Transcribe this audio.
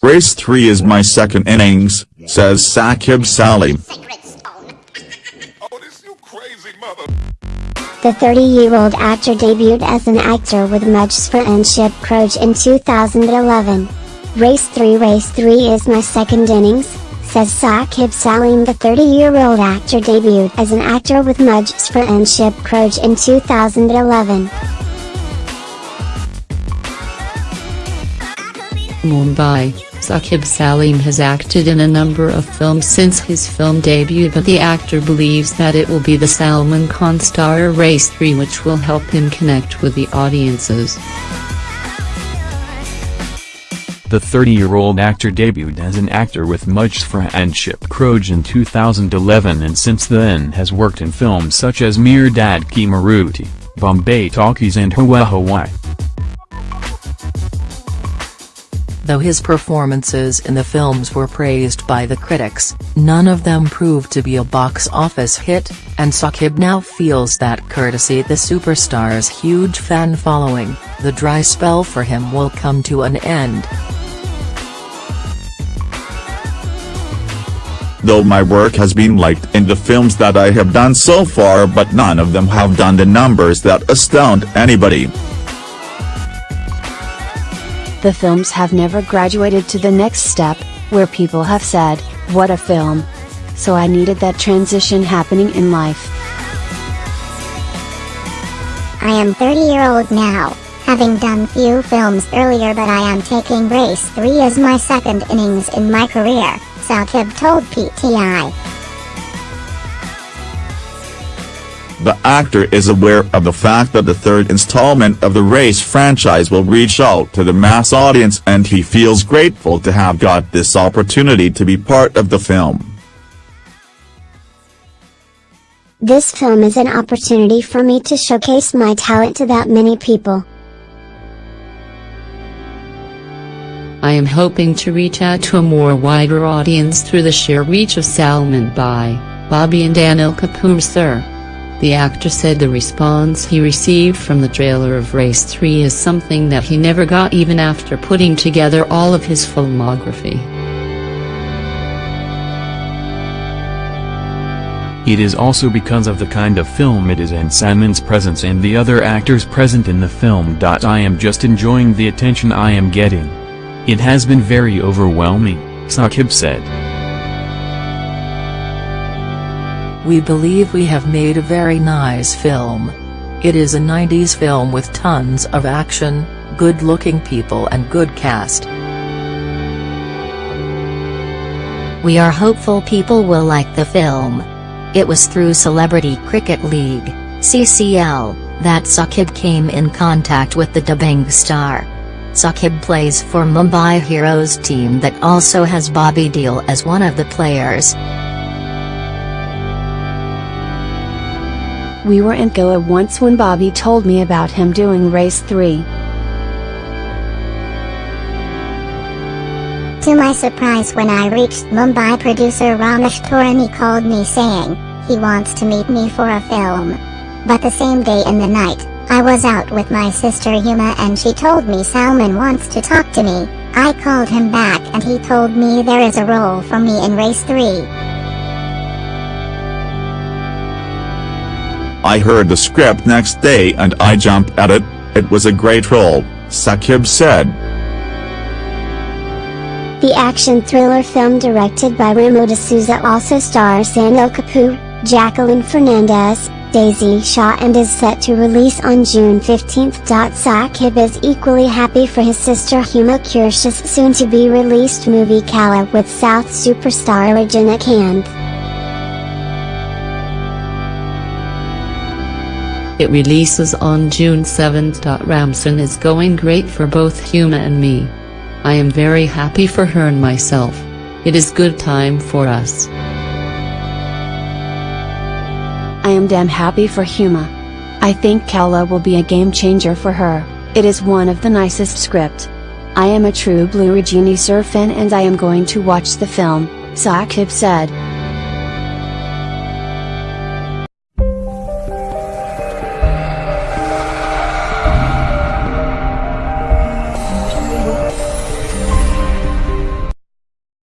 Race 3 is my second innings, says Saqib Salim. The 30-year-old actor debuted as an actor with Mujhse Fraaandship Karoge in 2011. Race 3 Race 3 is my second innings, says Saqib Salim the 30-year-old actor debuted as an actor with Mujhse Fraaandship Karoge in 2011. Mumbai, Saqib Salim has acted in a number of films since his film debut but the actor believes that it will be the Salman Khan star Race 3 which will help him connect with the audiences. The 30-year-old actor debuted as an actor with Mujhse Fraaandship Karoge in 2011 and since then has worked in films such as Mere Dad Ki Maruti, Bombay Talkies and Hawaa Hawaai. Though his performances in the films were praised by the critics, none of them proved to be a box office hit, and Saqib now feels that courtesy the superstar's huge fan following, the dry spell for him will come to an end. Though my work has been liked in the films that I have done so far but none of them have done the numbers that astound anybody. The films have never graduated to the next step, where people have said, what a film. So I needed that transition happening in life. I am 30 year old now, having done few films earlier but I am taking Race 3 as my second innings in my career, Saqib told PTI. Actor is aware of the fact that the third installment of the Race franchise will reach out to the mass audience and he feels grateful to have got this opportunity to be part of the film. This film is an opportunity for me to showcase my talent to that many people. I am hoping to reach out to a more wider audience through the sheer reach of Salman Bhai, Bobby and Anil Kapoor sir. The actor said the response he received from the trailer of Race 3 is something that he never got even after putting together all of his filmography. It is also because of the kind of film it is and Salman's presence and the other actors present in the film. I am just enjoying the attention I am getting. It has been very overwhelming, Saqib said. We believe we have made a very nice film. It is a 90s film with tons of action, good-looking people and good cast. We are hopeful people will like the film. It was through Celebrity Cricket League, CCL, that Saqib came in contact with the Dabangg star. Saqib plays for Mumbai Heroes team that also has Bobby Deol as one of the players. We were in Goa once when Bobby told me about him doing Race 3. To my surprise when I reached Mumbai producer Ramesh Taurani called me saying, he wants to meet me for a film. But the same day in the night, I was out with my sister Huma and she told me Salman wants to talk to me. I called him back and he told me there is a role for me in Race 3. I heard the script next day and I jumped at it, it was a great role, Saqib said. The action thriller film directed by Remo D'Souza also stars Anil Kapoor, Jacqueline Fernandez, Daisy Shah and is set to release on June 15. Saqib is equally happy for his sister Huma Qureshi's soon-to-be released movie Kaala with South superstar Rajinikanth. It releases on June 7. Ramzan is going great for both Huma and me. I am very happy for her and myself. It is good time for us. I am damn happy for Huma. I think Kaala will be a game changer for her, it is one of the nicest script. I am a true blue Rajini Sir fan and I am going to watch the film, Saqib said.